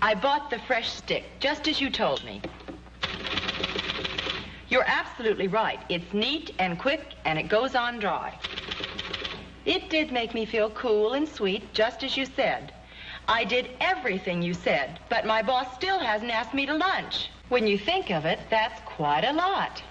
I bought the fresh stick, just as you told me. You're absolutely right. It's neat and quick, and it goes on dry. It did make me feel cool and sweet, just as you said. I did everything you said, but my boss still hasn't asked me to lunch. When you think of it, that's quite a lot.